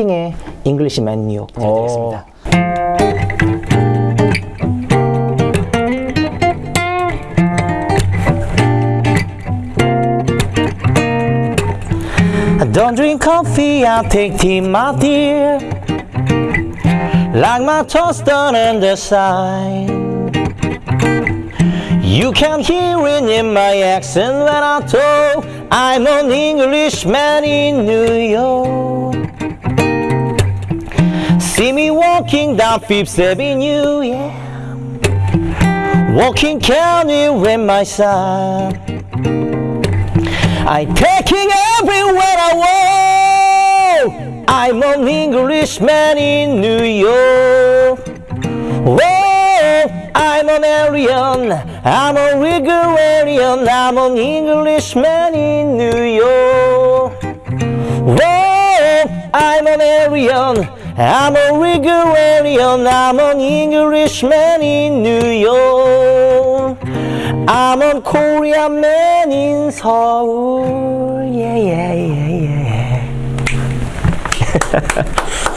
스팅의 잉글리시맨 뉴욕 부탁드리겠습니다. I don't drink coffee, I take tea, my dear. Like my toast done in the side. You can hear it in my accent when I talk. I'm an Englishman in New York. Me walking down Fifth Avenue, yeah. Walking county with my son. I'm taking everywhere I go. I'm an Englishman in New York. Whoa, I'm an Aryan, I'm a Rigorian, I'm an Englishman in New York. Whoa, I'm an Aryan, I'm a Rigorian, I'm an Englishman in New York. I'm a Korean man in Seoul. Yeah, yeah, yeah, yeah.